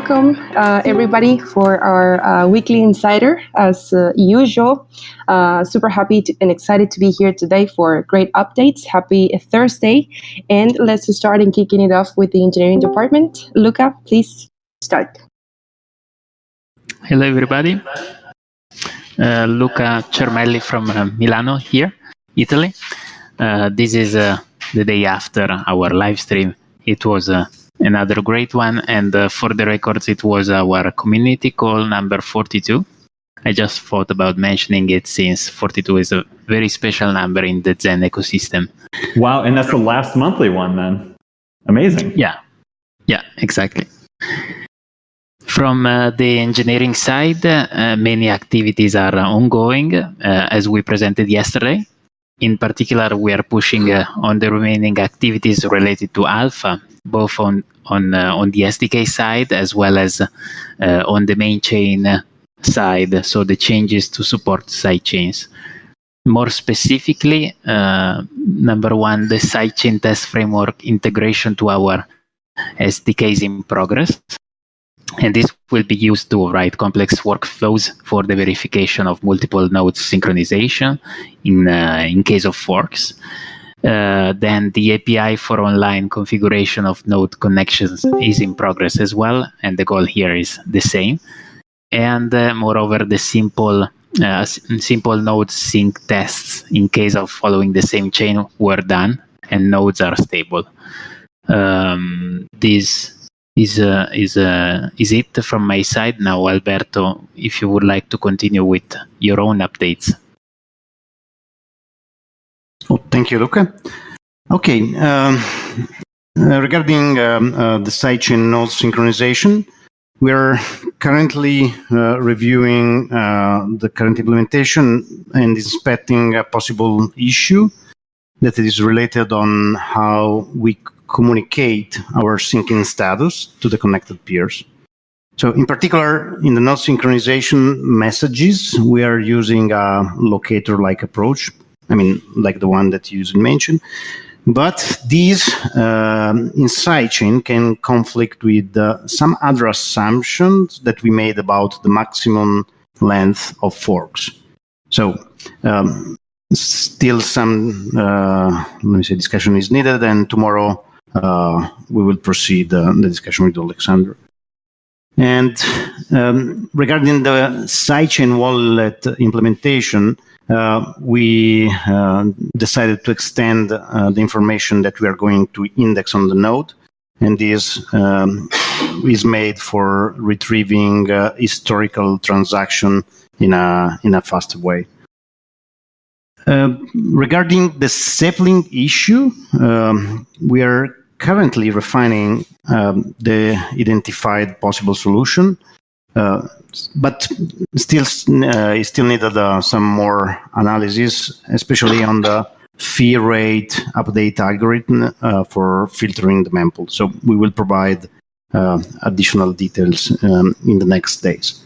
welcome uh, everybody for our uh, weekly insider as uh, usual. Uh, super happy to, and excited to be here today for great updates. Happy Thursday. And let's start and kicking it off with the engineering department. Luca, please start. Hello, everybody. Uh, Luca Cermelli from uh, Milano here, Italy. this is the day after our live stream. It was another great one. And uh, for the records, it was our community call number 42. I just thought about mentioning it since 42 is a very special number in the Zen ecosystem. Wow, and that's the last monthly one then. Amazing. Yeah, yeah, exactly. From uh, the engineering side, uh, many activities are ongoing, uh, as we presented yesterday. In particular, we are pushing uh, on the remaining activities related to Alpha, both on on uh, on the SDK side as well as uh, on the main chain side. So the changes to support side chains. More specifically, uh, number one, the sidechain test framework integration to our SDK is in progress. And this will be used to write complex workflows for the verification of multiple nodes synchronization in, uh, in case of forks. Uh, then the API for online configuration of node connections is in progress as well, and the goal here is the same. And uh, moreover, the simple uh, simple node sync tests in case of following the same chain were done, and nodes are stable. Um, this is uh, is uh, is it from my side now, Alberto. If you would like to continue with your own updates. Oh, thank you, Luca. Okay, um, uh, regarding um, uh, the sidechain node synchronization, we are currently uh, reviewing uh, the current implementation and inspecting a possible issue that is related on how we communicate our syncing status to the connected peers. So in particular, in the node synchronization messages, we are using a locator-like approach. I mean, like the one that you mentioned. But these um, in sidechain can conflict with uh, some other assumptions that we made about the maximum length of forks. So um, still some, uh, let me say, discussion is needed, and tomorrow uh, we will proceed uh, the discussion with Alexander. And um, regarding the sidechain wallet implementation, we uh, decided to extend uh, the information that we are going to index on the node. And this um, is made for retrieving uh, historical transaction in a, in a faster way. Uh, regarding the sapling issue, um, we are currently refining um, the identified possible solution, uh, but still, uh, still needed uh, some more analysis, especially on the fee rate update algorithm uh, for filtering the mempool. So we will provide uh, additional details um, in the next days.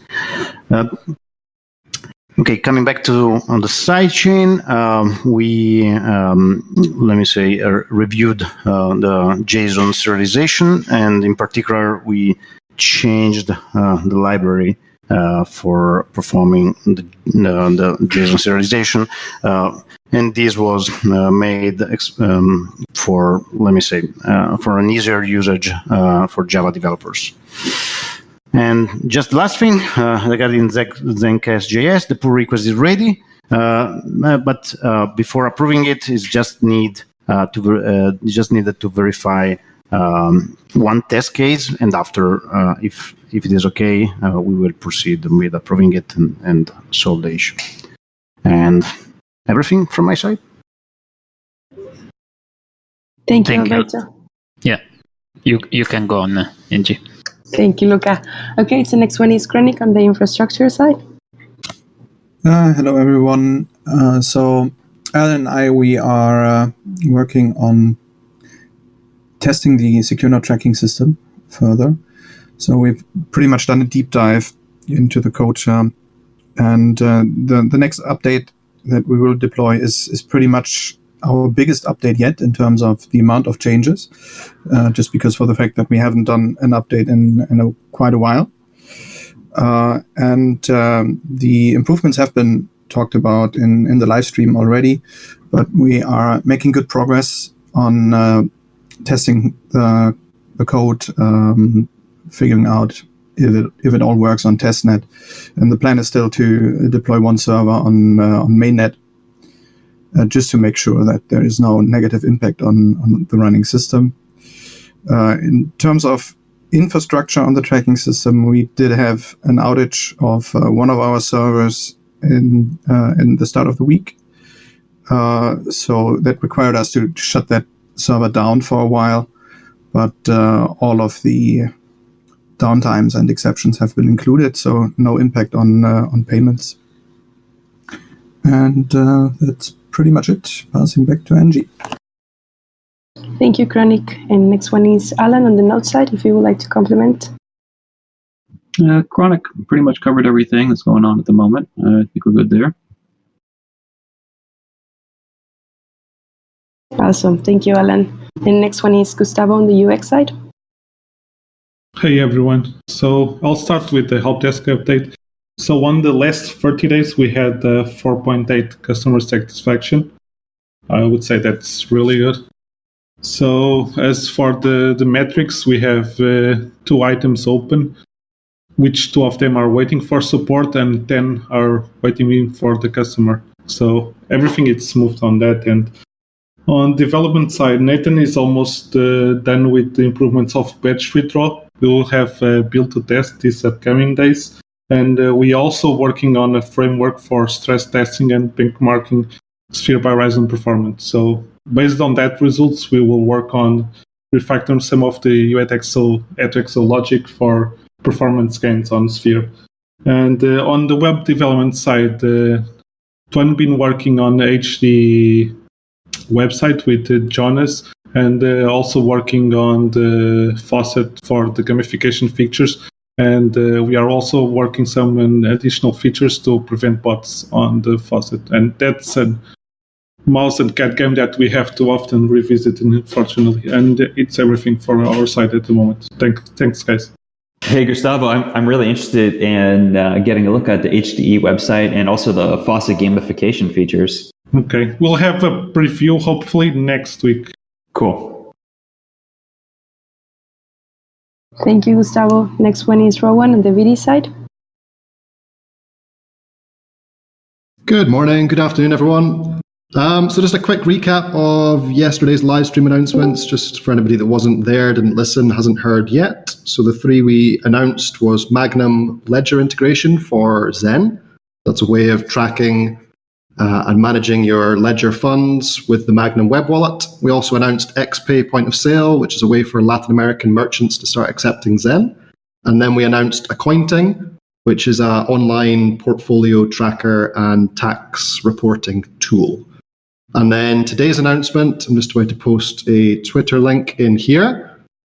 Okay, coming back to on the sidechain, um, we um, let me say reviewed the JSON serialization, and in particular, we changed uh, the library uh, for performing the, the JSON serialization, uh, and this was made um, for let me say for an easier usage for Java developers. And just last thing uh, regarding zencashjs, the pull request is ready, uh, but uh, before approving it, it's just need to just needed to verify um, one test case, and after, if if it is okay, we will proceed with approving it and, and solve the issue. And everything from my side. Thank you, Thank Alberto. You. Yeah, you you can go on, Angie. Thank you, Luca. Okay, so next one is Kronik on the infrastructure side. Uh, hello, everyone. Uh, so Alan and I, we are uh, working on testing the secure node tracking system further. So we've pretty much done a deep dive into the code and uh, the, the next update that we will deploy is, is pretty much our biggest update yet in terms of the amount of changes, uh, just because for the fact that we haven't done an update in, in a, quite a while. Uh, and um, the improvements have been talked about in, in the live stream already, but we are making good progress on uh, testing the, the code, um, figuring out if it, if it all works on testnet. And the plan is still to deploy one server on, uh, on mainnet uh, just to make sure that there is no negative impact on, on the running system. Uh, in terms of infrastructure on the tracking system, we did have an outage of uh, one of our servers in uh, in the start of the week. Uh, so that required us to shut that server down for a while, but uh, all of the downtimes and exceptions have been included, so no impact on on payments. And that's pretty much it. Passing back to Angie. Thank you, Kronik. And next one is Alan on the node side, if you would like to compliment. Uh, Kronik pretty much covered everything that's going on at the moment. Uh, I think we're good there. Awesome. Thank you, Alan. The next one is Gustavo on the UX side. Hey, everyone. So I'll start with the help desk update. So on the last 30 days, we had uh, 4.8 customer satisfaction. I would say that's really good. So as for the, the metrics, we have uh, two items open, which two of them are waiting for support and 10 are waiting for the customer. So everything is smooth on that. And on development side, Nathan is almost uh, done with the improvements of batch withdrawal. We will have a build to test these upcoming days. And uh, we also working on a framework for stress testing and benchmarking Sphere by Horizen performance. So based on that results, we will work on refactoring some of the UTXO, UTXO logic for performance gains on Sphere. And uh, on the web development side, uh, Tuan been working on HD website with uh, Jonas and uh, also working on the faucet for the gamification features. And uh, we are also working some additional features to prevent bots on the faucet. And that's an mouse and cat game that we have to often revisit, unfortunately. And it's everything for our side at the moment. Thank, thanks, guys. Hey, Gustavo, I'm, I'm really interested in uh, getting a look at the HDE website and also the Faucet gamification features. Okay, we'll have a preview hopefully next week. Cool. Thank you, Gustavo. Next one is Rowan on the BD side. Good morning, good afternoon, everyone. Um, so just a quick recap of yesterday's live stream announcements, just for anybody that wasn't there, didn't listen, hasn't heard yet. So the three we announced was Magnum Ledger integration for Zen. That's a way of tracking uh, and managing your Ledger funds with the Magnum web wallet. We also announced XPay point of sale, which is a way for Latin American merchants to start accepting Zen. And then we announced Accointing, which is an online portfolio tracker and tax reporting tool. And then today's announcement, I'm just about to post a Twitter link in here.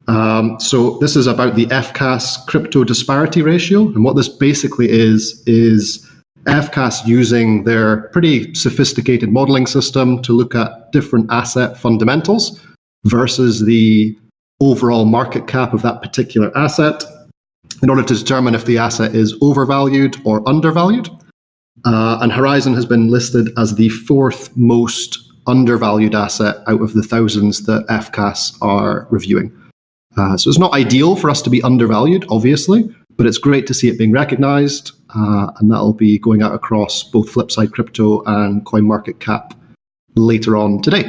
Um, so this is about the FCAS crypto disparity ratio. And what this basically is, is FCAS using their pretty sophisticated modeling system to look at different asset fundamentals versus the overall market cap of that particular asset in order to determine if the asset is overvalued or undervalued. Uh, and Horizen has been listed as the fourth most undervalued asset out of the thousands that FCAS are reviewing. Uh, so it's not ideal for us to be undervalued, obviously, but it's great to see it being recognized. Uh, and that'll be going out across both Flipside Crypto and CoinMarketCap later on today.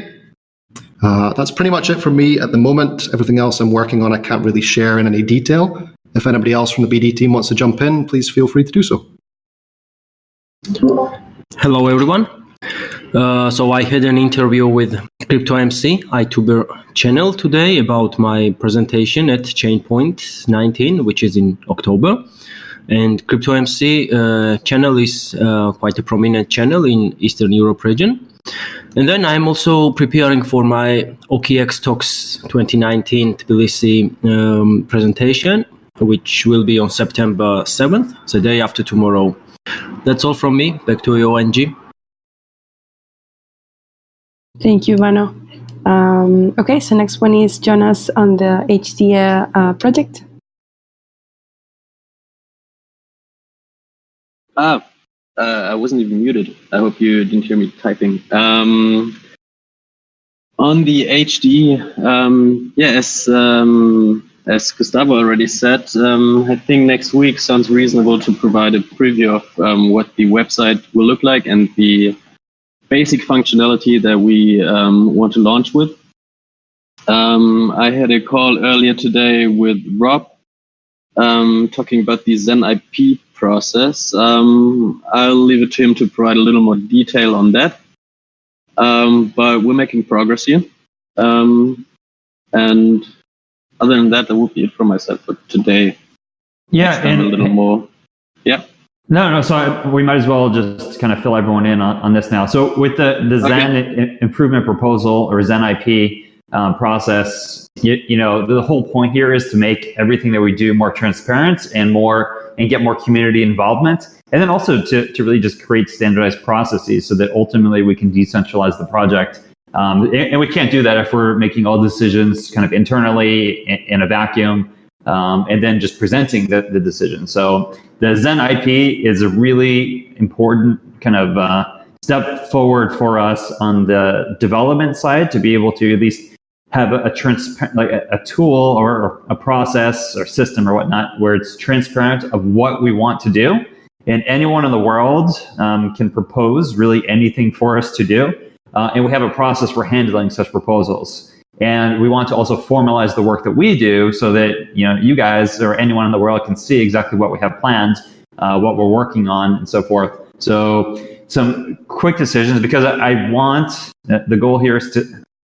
Uh, that's pretty much it for me at the moment. Everything else I'm working on, I can't really share in any detail. If anybody else from the BD team wants to jump in, please feel free to do so. Hello, everyone. Uh, so I had an interview with CryptoMC iTuber channel today about my presentation at Chainpoint 19, which is in October. And CryptoMC uh, channel is uh, quite a prominent channel in Eastern Europe region. And then I'm also preparing for my OKX Talks 2019 Tbilisi um, presentation, which will be on September 7th, the day after tomorrow. That's all from me. Back to you, Angie. Thank you, Vano. Um, okay, so next one is Jonas on the HDA uh, project. Ah, uh, I wasn't even muted. I hope you didn't hear me typing. Um, on the HD, um, yeah, as um, as Gustavo already said, um, I think next week sounds reasonable to provide a preview of um, what the website will look like and the basic functionality that we um, want to launch with. Um, I had a call earlier today with Rob um, talking about the Zen IP process. Um, I'll leave it to him to provide a little more detail on that. but we're making progress here. and other than that, that would be it for myself for today. Yeah, and a little more. Yeah. No, no. So I, we might as well just kind of fill everyone in on, on this now. So with the the Zen okay. improvement proposal or Zen IP um, process, you, you know, the whole point here is to make everything that we do more transparent and more and get more community involvement, and then also to to really just create standardized processes so that ultimately we can decentralize the project um, and, and, we can't do that if we're making all decisions kind of internally in, in a vacuum um, and then just presenting the, the decision. So the Zen IP is a really important kind of uh, step forward for us on the development side to be able to at least have a, a transparent, like a, a tool or, a process or system or whatnot where it's transparent of what we want to do. And anyone in the world um, can propose really anything for us to do. Uh, and we have a process for handling such proposals. And we want to also formalize the work that we do so that you know you guys or anyone in the world can see exactly what we have planned, uh, what we're working on, and so forth. So some quick decisions because I, want uh, the goal here is to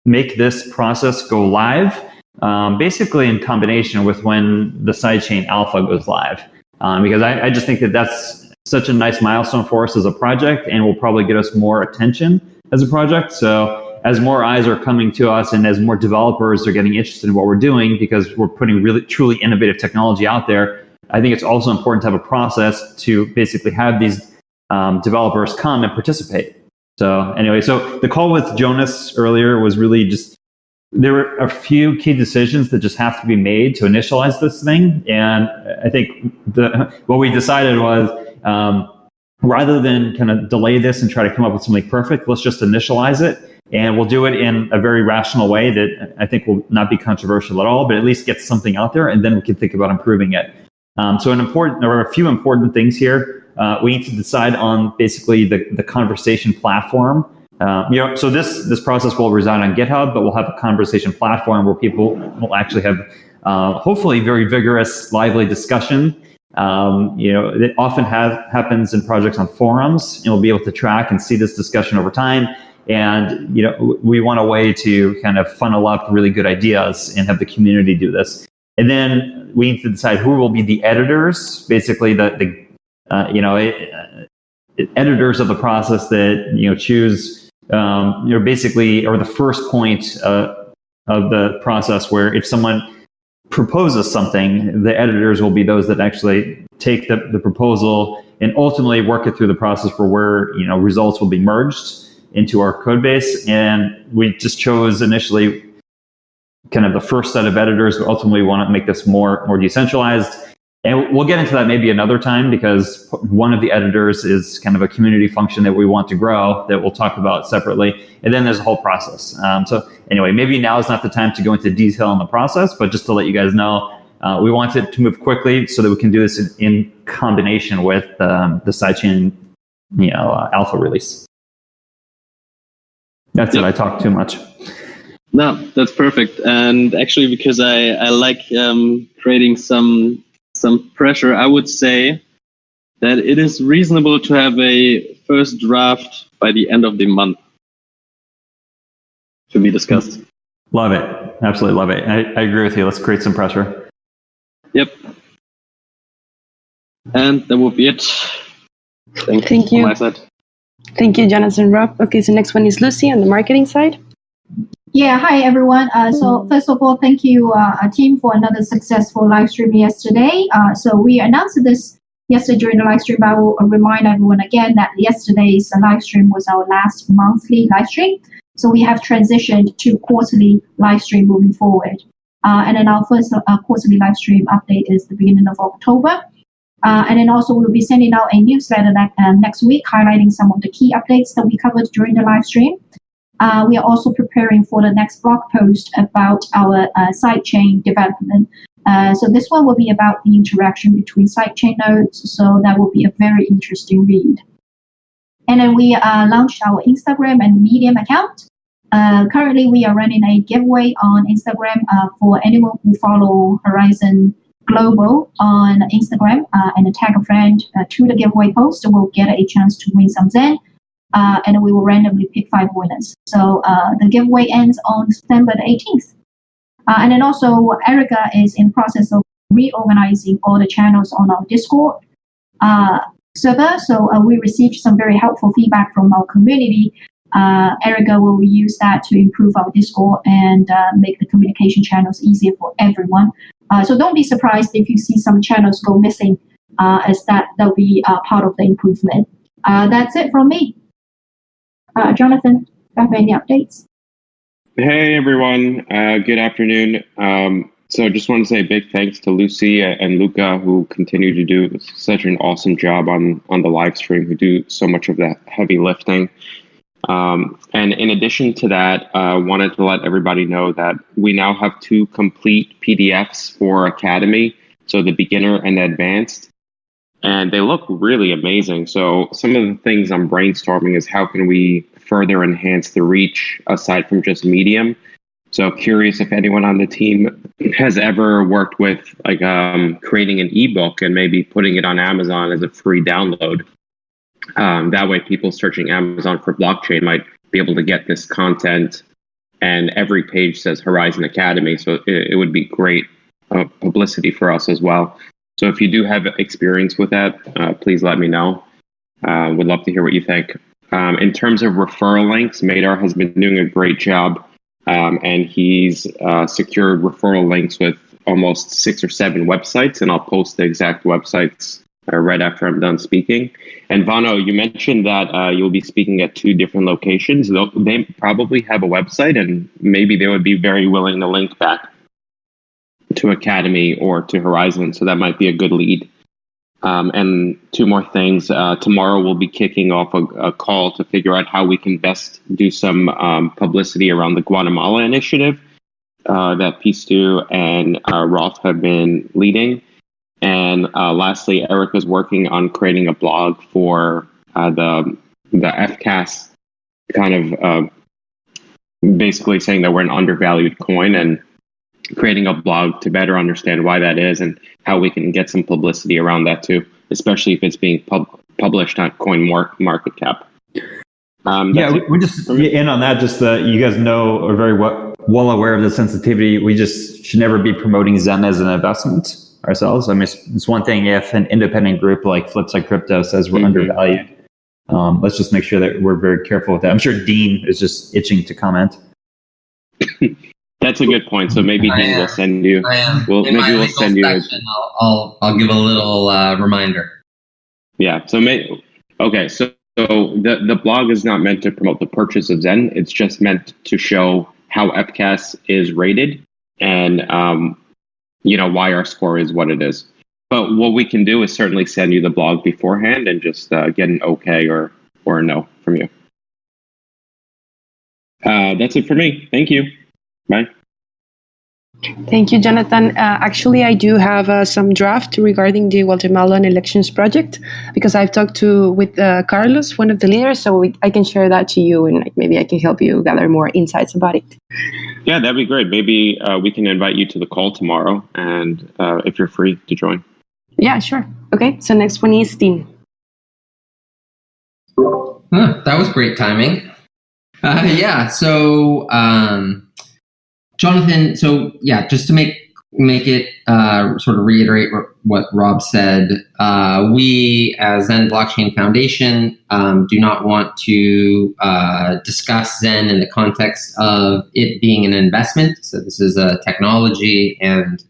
make this process go live, um, basically in combination with when the sidechain alpha goes live. Um, because I, I just think that that's such a nice milestone for us as a project and will probably get us more attention as a project. So as more eyes are coming to us and as more developers are getting interested in what we're doing because we're putting really truly innovative technology out there, I think it's also important to have a process to basically have these um, developers come and participate. So anyway, so the call with Jonas earlier was really just there were a few key decisions that just have to be made to initialize this thing, and I think the what we decided was um, rather than kind of delay this and try to come up with something perfect, let's just initialize it. And we'll do it in a very rational way that I think will not be controversial at all, but at least get something out there, and then we can think about improving it. Um, so, an important, there are a few important things here. Uh, we need to decide on basically the, the conversation platform. Uh, you know, so this this process will reside on GitHub, but we'll have a conversation platform where people will actually have, uh, hopefully, very vigorous, lively discussion um, you know, it often have, happens in projects on forums, and we'll be able to track and see this discussion over time. And you know, we want a way to kind of funnel up really good ideas and have the community do this. And then we need to decide who will be the editors, basically the, the uh, you know, it, uh, editors of the process that you know choose, um, you know, basically, or the first point uh, of the process where if someone proposes something, the editors will be those that actually take the, the proposal and ultimately work it through the process for where you know results will be merged into our code base. And we just chose initially kind of the first set of editors, but ultimately want to make this more more decentralized. And we'll get into that maybe another time because one of the editors is kind of a community function that we want to grow that we'll talk about separately. And then there's a whole process. Um, so anyway, maybe now is not the time to go into detail on the process, but just to let you guys know, uh, we want it to move quickly so that we can do this in, in combination with um, the sidechain you know, uh, alpha release. That's it. I talked too much. No, that's perfect. And actually, because I, I like um, creating some some pressure, I would say that it is reasonable to have a first draft by the end of the month to be discussed. Love it. Absolutely love it. I, I agree with you. Let's create some pressure. Yep. And that will be it. Thank, Thank you. Thank you, Jonathan Rob. Okay, so next one is Lucy on the marketing side. Yeah, hi everyone. Uh, so first of all, thank you, uh, team, for another successful live stream yesterday. Uh, so we announced this yesterday during the live stream. I will remind everyone again that yesterday's live stream was our last monthly live stream. So we have transitioned to quarterly live stream moving forward. Uh, and then our first uh, quarterly live stream update is the beginning of October. Uh, and then also we'll be sending out a newsletter that, uh, next week highlighting some of the key updates that we covered during the live stream. Uh, we are also preparing for the next blog post about our uh, sidechain development. Uh, so this one will be about the interaction between sidechain nodes. So that will be a very interesting read. And then we uh, launched our Instagram and Medium account. Uh, currently, we are running a giveaway on Instagram uh, for anyone who follow Horizen Global on Instagram uh, and tag a friend uh, to the giveaway post will get a chance to win some Zen. Uh, and we will randomly pick five winners. So uh, the giveaway ends on September the 18th. and then also, Erica is in process of reorganizing all the channels on our Discord server. So we received some very helpful feedback from our community uh, Erica will use that to improve our Discord and uh, make the communication channels easier for everyone. Uh, so don't be surprised if you see some channels go missing, uh, as that that'll be uh, part of the improvement. Uh, that's it from me. Jonathan, have any updates? Hey everyone, good afternoon. Um, so just want to say big thanks to Lucy and Luca who continue to do such an awesome job on on the live stream, who do so much of that heavy lifting. Um, and in addition to that, I uh, wanted to let everybody know that we now have two complete PDFs for Academy, so the beginner and advanced, and they look really amazing. So some of the things I'm brainstorming is how can we further enhance the reach aside from just Medium. So curious if anyone on the team has ever worked with like um, creating an ebook and maybe putting it on Amazon as a free download. Um, that way, people searching Amazon for blockchain might be able to get this content, and every page says Horizen Academy. So it, it would be great uh, publicity for us as well. So if you do have experience with that, uh, please let me know. Uh, would love to hear what you think. Um, in terms of referral links, Madar has been doing a great job, um, and he's uh, secured referral links with almost six or seven websites, and I'll post the exact websites uh, right after I'm done speaking. And Vano, you mentioned that uh, you'll be speaking at two different locations. They probably have a website, and maybe they would be very willing to link back to Academy or to Horizen. So that might be a good lead. Um, and two more things. Uh, tomorrow we'll be kicking off a, a, call to figure out how we can best do some um, publicity around the Guatemala initiative uh, that Pistu and uh, have been leading. And uh, lastly, Eric is working on creating a blog for uh, the the FCAS kind of uh, basically saying that we're an undervalued coin and creating a blog to better understand why that is and how we can get some publicity around that too, especially if it's being pub- published on Coin Market Cap. Um, yeah, we, we just in on that. Just that you guys know are very well, well aware of the sensitivity. We just should never be promoting Zen as an investment ourselves. I mean, it's, it's, one thing if an independent group like Flipside Crypto says we're mm-hmm. undervalued. Um, let's just make sure that we're very careful with that. I'm sure Dean is just itching to comment. That's a good point. So maybe I Dean am. will send you. I am. We'll, In maybe we'll send you. A, I'll, I'll, I'll give a little uh, reminder. Yeah. So may, okay. So so the the blog is not meant to promote the purchase of Zen. It's just meant to show how FCAS is rated and um, you know why our score is what it is. But what we can do is certainly send you the blog beforehand and just uh, get an okay or or a no from you. Uh, that's it for me. Thank you. Bye. Thank you, Jonathan. Uh, actually, I do have uh, some draft regarding the Guatemalan elections project because I've talked to with uh, Carlos, one of the leaders, so we, I can share that to you and maybe I can help you gather more insights about it. Yeah, that'd be great. Maybe uh, we can invite you to the call tomorrow, and uh, if you're free to join. Yeah, sure. Okay, so next one is Dean. Huh, that was great timing. Uh, yeah, so. Um, Jonathan, so yeah, just to make make it uh, sort of reiterate what Rob said, uh, we as Zen Blockchain Foundation um, do not want to uh, discuss Zen in the context of it being an investment. So this is a technology, and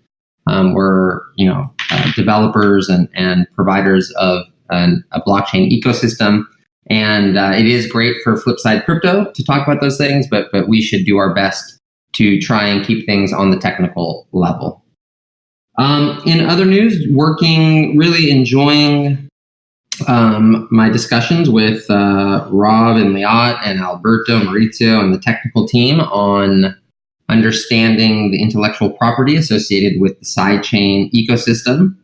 um, we're you know uh, developers and and providers of an, a blockchain ecosystem. And uh, it is great for Flipside Crypto to talk about those things, but but we should do our best to try and keep things on the technical level. Um, in other news, working, really enjoying um, my discussions with uh, Rob and Liat and Alberto, Maurizio, and the technical team on understanding the intellectual property associated with the sidechain ecosystem.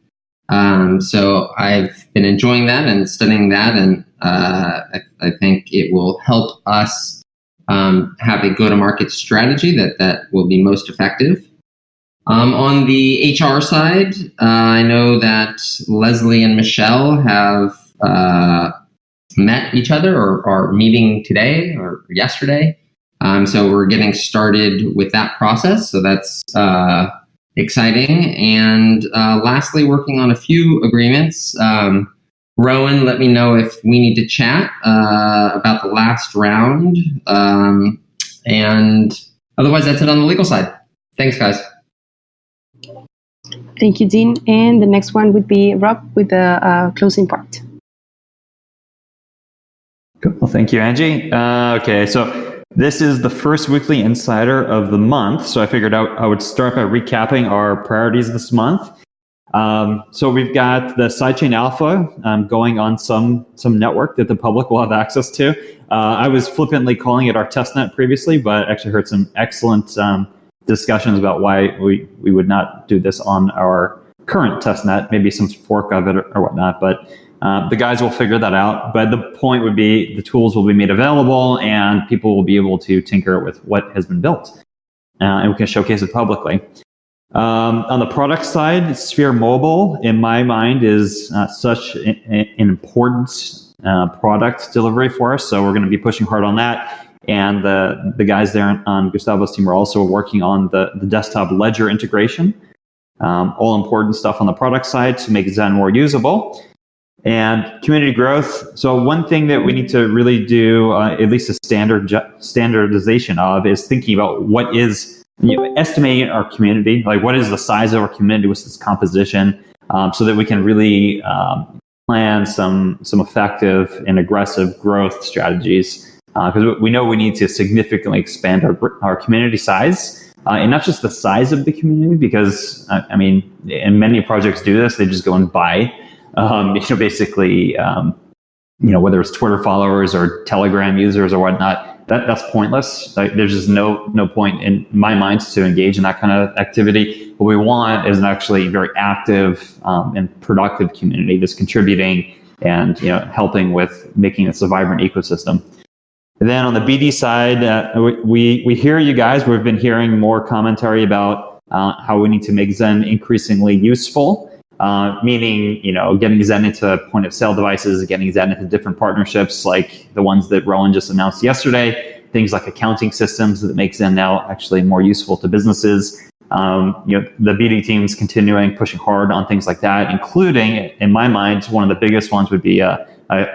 Um, so I've been enjoying that and studying that, and uh, I, I, think it will help us um, have a go-to-market strategy that that will be most effective. Um, on the HR side, uh, I know that Leslie and Michelle have uh, met each other or are meeting today or yesterday. Um, so we're getting started with that process. So that's uh, exciting. And uh, lastly, working on a few agreements. Um, Rowan, let me know if we need to chat uh, about the last round. Um, and otherwise, that's it on the legal side. Thanks, guys. Thank you, Dean. And the next one would be Rob with the uh, closing part. Cool. Well, thank you, Angie. Uh, okay, so this is the first weekly insider of the month. So I figured out I would start by recapping our priorities this month. Um, so we've got the sidechain alpha um, going on some some network that the public will have access to. Uh, I was flippantly calling it our testnet previously, but actually heard some excellent um, discussions about why we, we would not do this on our current testnet, maybe some fork of it or, or whatnot. But uh, the guys will figure that out. But the point would be the tools will be made available and people will be able to tinker with what has been built. Uh, and we can showcase it publicly. Um, on the product side, Sphere Mobile, in my mind, is uh, such an, an important uh, product delivery for us. So we're going to be pushing hard on that. And the, the guys there on Gustavo's team are also working on the, the desktop ledger integration. Um, all important stuff on the product side to make Zen more usable. And community growth. So one thing that we need to really do, uh, at least a standard standardization of, is thinking about what is you know, estimating our community, like what is the size of our community, what's its composition, um, so that we can really um, plan some some effective and aggressive growth strategies because uh, we know we need to significantly expand our, our community size. Uh, and not just the size of the community, because uh, I mean, and many projects do this. They just go and buy, um, you know, basically, um, you know, whether it's Twitter followers or Telegram users or whatnot. That that's pointless. Like, there's just no no point in my mind to engage in that kind of activity. What we want is an actually very active um, and productive community that's contributing and you know helping with making this a vibrant ecosystem. And then on the BD side, uh, we, we hear you guys. We've been hearing more commentary about uh, how we need to make Zen increasingly useful, uh, meaning, you know, getting Zen into point of sale devices, getting Zen into different partnerships like the ones that Rowan just announced yesterday, things like accounting systems that make Zen now actually more useful to businesses. Um, you know, the BD team's continuing pushing hard on things like that, including, in my mind, one of the biggest ones would be a, a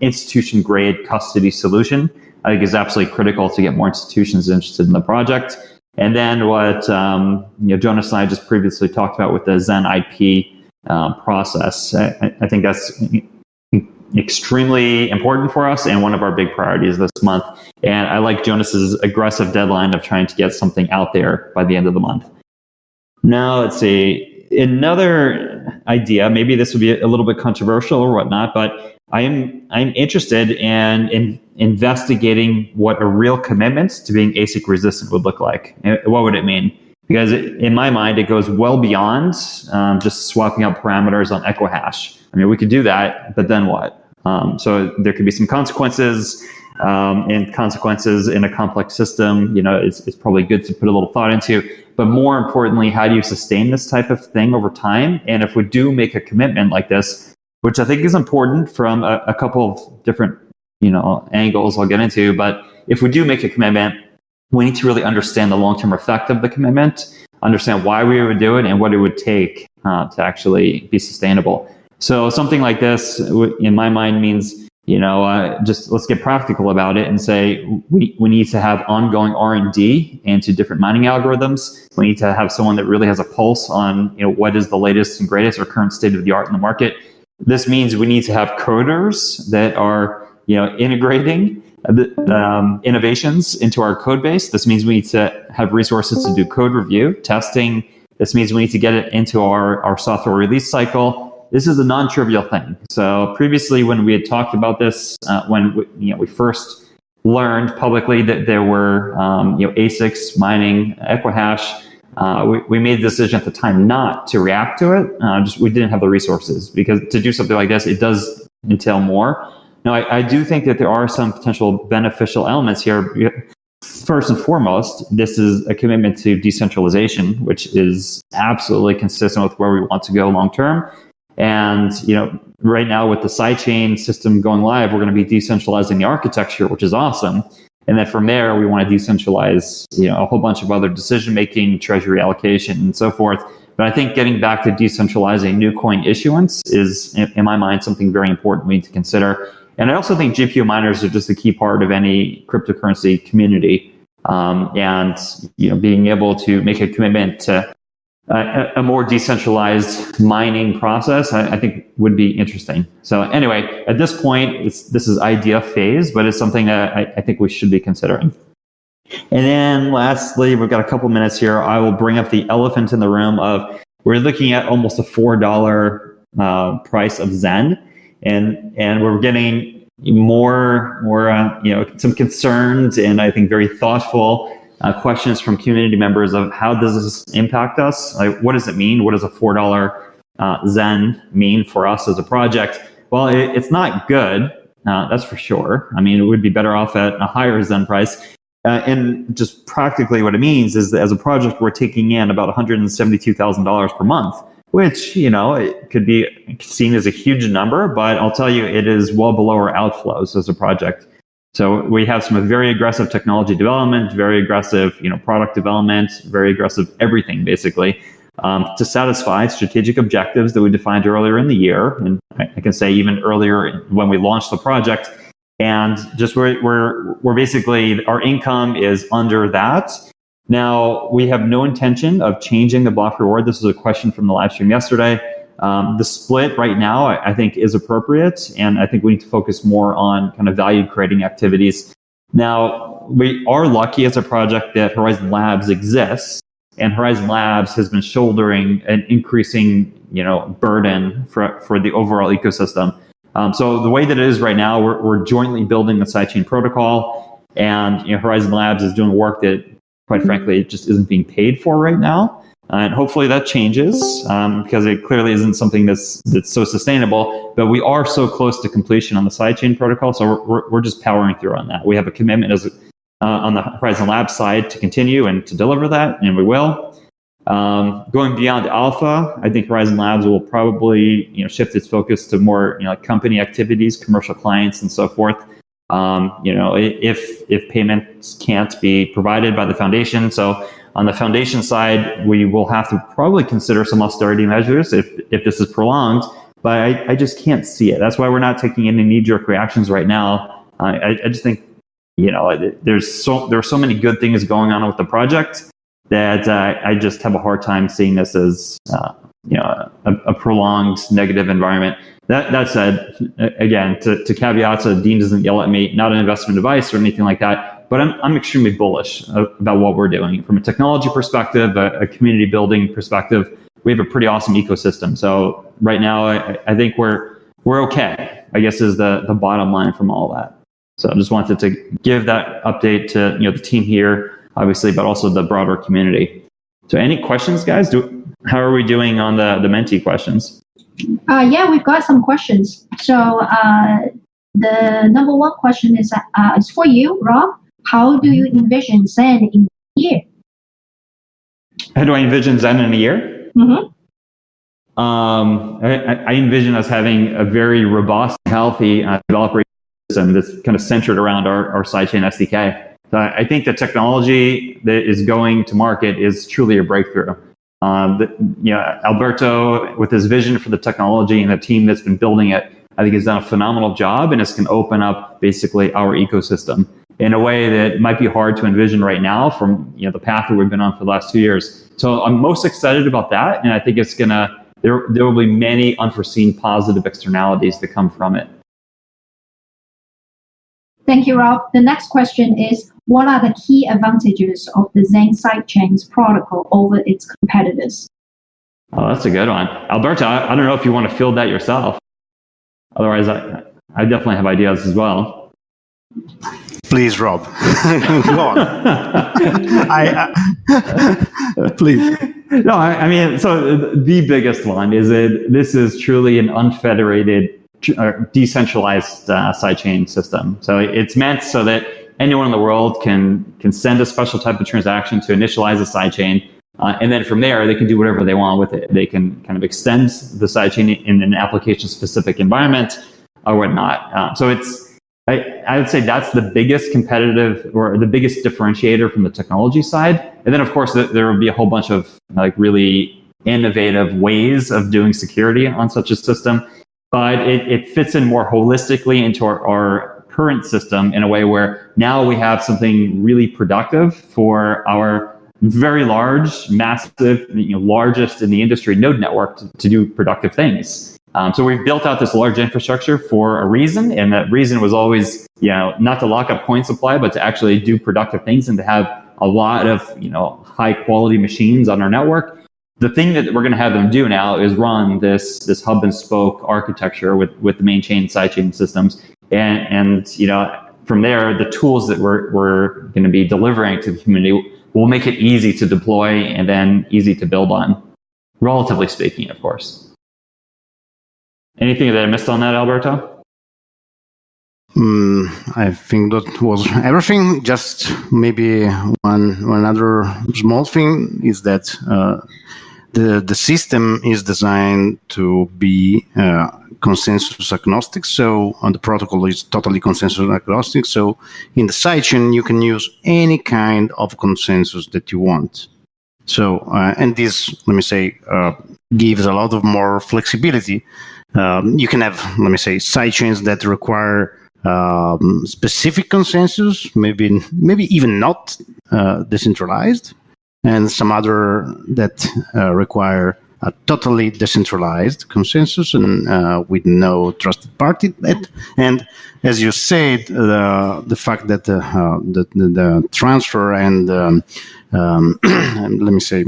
institution grade custody solution I think is absolutely critical to get more institutions interested in the project. And then what um, you know, Jonas and I just previously talked about with the Zen IP um, process, I, I, think that's extremely important for us and one of our big priorities this month. And I like Jonas's aggressive deadline of trying to get something out there by the end of the month. Now let's see another idea. Maybe this would be a little bit controversial or whatnot, but I am I'm interested in, in investigating what a real commitment to being ASIC resistant would look like. What would it mean? Because it, in my mind, it goes well beyond um, just swapping out parameters on Equihash. I mean, we could do that, but then what? Um, so there could be some consequences, um, and consequences in a complex system. You know, it's, it's probably good to put a little thought into. But more importantly, how do you sustain this type of thing over time? And if we do make a commitment like this, which I think is important from a, a couple of different you know angles I'll get into. But if we do make a commitment, we need to really understand the long term effect of the commitment, understand why we would do it, and what it would take uh, to actually be sustainable. So something like this, in my mind, means you know uh, just let's get practical about it and say we, we need to have ongoing r&d into different mining algorithms we need to have someone that really has a pulse on you know what is the latest and greatest or current state of the art in the market this means we need to have coders that are you know, integrating the, um, innovations into our code base. This means we need to have resources to do code review, testing. This means we need to get it into our, our software release cycle. This is a non-trivial thing. So previously, when we had talked about this, uh, when we, you know we first learned publicly that there were um, you know ASICs mining Equihash, uh, we, we made the decision at the time not to react to it. Uh, just we didn't have the resources because to do something like this, it does entail more. Now, I, I do think that there are some potential beneficial elements here. First and foremost, this is a commitment to decentralization, which is absolutely consistent with where we want to go long term. And you know, right now with the sidechain system going live, we're going to be decentralizing the architecture, which is awesome. And then from there, we want to decentralize, you know, a whole bunch of other decision making, treasury allocation, and so forth. But I think getting back to decentralizing new coin issuance is, in my mind, something very important we need to consider. And I also think GPU miners are just a key part of any cryptocurrency community. Um, and you know, being able to make a commitment to a, a more decentralized mining process, I, I, think would be interesting. So anyway, at this point, this is idea phase, but it's something that I, I think we should be considering. And then lastly, we've got a couple minutes here. I will bring up the elephant in the room of we're looking at almost a four dollar uh, price of Zen and and we're getting more more uh, you know some concerns and I think very thoughtful uh, questions from community members of how does this impact us? Like, what does it mean? What does a four dollar uh, Zen mean for us as a project? Well, it, it's not good. Uh, that's for sure. I mean, it would be better off at a higher Zen price. Uh, and just practically what it means is that as a project, we're taking in about $172,000 per month which, you know, it could be seen as a huge number, but I'll tell you, it is well below our outflows as a project. So we have some very aggressive technology development, very aggressive, you know, product development, very aggressive everything basically um, to satisfy strategic objectives that we defined earlier in the year, and I, can say even earlier when we launched the project. And just we're, we're, we're basically our income is under that, now, we have no intention of changing the block reward. This was a question from the live stream yesterday. Um, the split right now, I, I, think, is appropriate, and I think we need to focus more on kind of value creating activities. Now, we are lucky as a project that Horizen Labs exists, and Horizen Labs has been shouldering an increasing, you know, burden for, for the overall ecosystem. Um, so the way that it is right now, we're, we're jointly building the sidechain protocol, and you know, Horizen Labs is doing work that quite mm-hmm. frankly, it just isn't being paid for right now. Uh, and hopefully that changes um, because it clearly isn't something that's that's so sustainable. But we are so close to completion on the sidechain protocol, so we're, we're, we're just powering through on that. We have a commitment as uh, on the Horizen Lab side to continue and to deliver that, and we will. Um, going beyond alpha, I think Horizen Labs will probably you know shift its focus to more you know like company activities, commercial clients, and so forth. Um, you know, if if payments can't be provided by the foundation, so on the foundation side, we will have to probably consider some austerity measures if if this is prolonged. But I, I just can't see it. That's why we're not taking any knee jerk reactions right now. I, I just think you know there's so there are so many good things going on with the project that uh, I just have a hard time seeing this as uh, you know a, a prolonged negative environment. That, that said, again, to, to caveat, so Dean doesn't yell at me, not an investment advice or anything like that, but I'm, I'm extremely bullish about what we're doing. From a technology perspective, a, a community building perspective, we have a pretty awesome ecosystem. So right now, I, I think we're, we're okay, I guess is the, the bottom line from all that. So I just wanted to give that update to you know the team here, obviously, but also the broader community. So any questions, guys? Do, how are we doing on the, the Menti questions? Uh, yeah, we've got some questions. So uh, the number one question is uh, is for you, Rob. How do you envision Zen in a year? How do I envision Zen in a year? Mm-hmm. Um, I, I, envision us having a very robust, healthy uh, developer ecosystem that's kind of centered around our, our sidechain SDK. So I think the technology that is going to market is truly a breakthrough. Um, you know, Alberto, with his vision for the technology and the team that's been building it, I think has done a phenomenal job, and it's going to open up basically our ecosystem in a way that might be hard to envision right now from you know the path that we've been on for the last two years. So I'm most excited about that, and I think it's gonna there there will be many unforeseen positive externalities that come from it. Thank you, Rob. The next question is, what are the key advantages of the Zen sidechains protocol over its competitors? Oh, that's a good one. Alberto, I, I don't know if you want to field that yourself. Otherwise, I, I definitely have ideas as well. Please, Rob. Go on. I, I, please. No, I, I, mean, so the biggest one is that this is truly an unfederated, uh, decentralized uh, sidechain system. So it's meant so that anyone in the world can can send a special type of transaction to initialize a sidechain, uh, and then from there they can do whatever they want with it. They can kind of extend the sidechain in an application-specific environment or whatnot. Uh, so it's I, I would say that's the biggest competitive or the biggest differentiator from the technology side. And then, of course, there will be a whole bunch of like really innovative ways of doing security on such a system. But it, it fits in more holistically into our, our current system in a way where now we have something really productive for our very large, massive, you know, largest in the industry node network to, to do productive things. Um, so we've built out this large infrastructure for a reason, and that reason was always, you know, not to lock up coin supply, but to actually do productive things and to have a lot of, you know, high quality machines on our network. The thing that we're going to have them do now is run this this hub and spoke architecture with with the main chain, side chain systems, and and you know from there the tools that we're we're going to be delivering to the community will make it easy to deploy and then easy to build on, relatively speaking, of course. Anything that I missed on that, Alberto? Mm, I think that was everything. Just maybe one, one other small thing is that uh, the the system is designed to be uh, consensus agnostic. So the protocol is totally consensus agnostic. So in the sidechain you can use any kind of consensus that you want. So uh, and this let me say uh, gives a lot of more flexibility um, you can have, let me say, sidechains that require um, specific consensus, maybe maybe even not uh, decentralized, and some other that uh, require a totally decentralized consensus and uh, with no trusted party. And as you said, the the fact that uh, the, the, the, transfer and um, um, let me say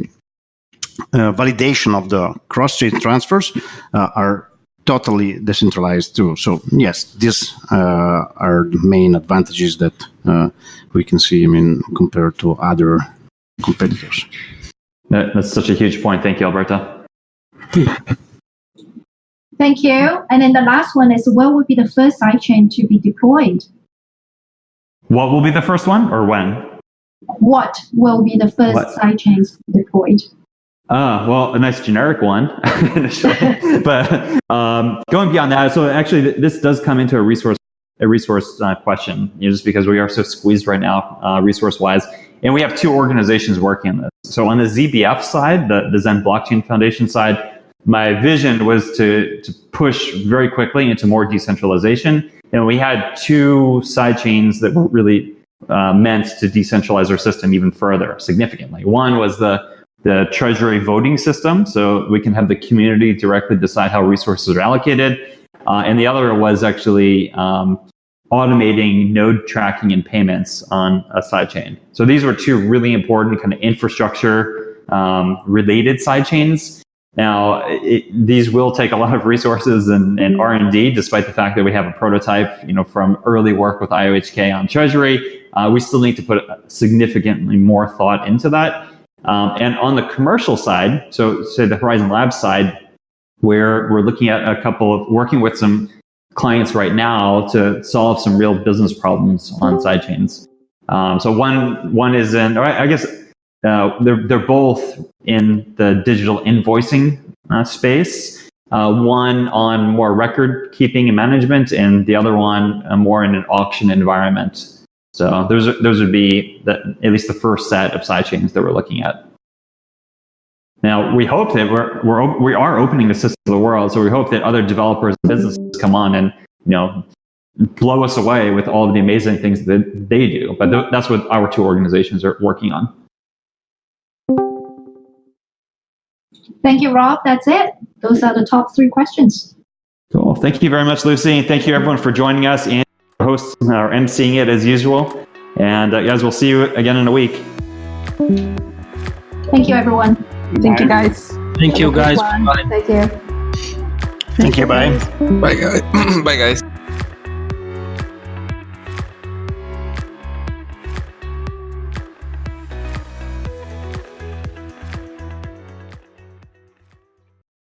uh, validation of the cross-chain transfers uh, are totally decentralized too. So yes, these uh, are the main advantages that uh, we can see. I mean, compared to other competitors. That's such a huge point. Thank you, Alberto. Thank you. And then the last one is, what would be the first sidechain to be deployed? What will be the first one, or when? What will be the first sidechains deployed? Ah, well, a nice generic one. but um, going beyond that, so actually, this does come into a resource a resource uh, question, you know, just because we are so squeezed right now, uh, resource wise. And we have two organizations working on this. So on the ZBF side, the, the Zen Blockchain Foundation side, my vision was to, to push very quickly into more decentralization. And we had two side chains that were really uh, meant to decentralize our system even further significantly. One was the the treasury voting system. So we can have the community directly decide how resources are allocated. Uh, and the other was actually um, automating node tracking and payments on a sidechain. So these were two really important kind of infrastructure um, related sidechains. Now, it, these will take a lot of resources and, and R&D, despite the fact that we have a prototype, you know, from early work with IOHK on Treasury. Uh, we still need to put significantly more thought into that. Um, and on the commercial side, so say the Horizen Labs side, where we're looking at a couple of working with some clients right now to solve some real business problems on sidechains. Um, so one one is in, I guess uh, they're they're both in the digital invoicing uh, space. Uh, one on more record keeping and management, and the other one uh, more in an auction environment. So those are, those would be the, at least the first set of sidechains that we're looking at. Now we hope that we're, we're we are opening the system to the world, so we hope that other developers and businesses come on and you know blow us away with all of the amazing things that they do. But th- that's what our two organizations are working on. Thank you, Rob. That's it. Those are the top three questions. Cool. Thank you very much, Lucy. Thank you everyone for joining us. And hosting or emceeing it as usual. And uh, guys, we'll see you again in a week. Thank you, everyone. Thank you, guys. Thank you, guys. Thank you. Thank you. Bye. Bye, guys. Bye, guys.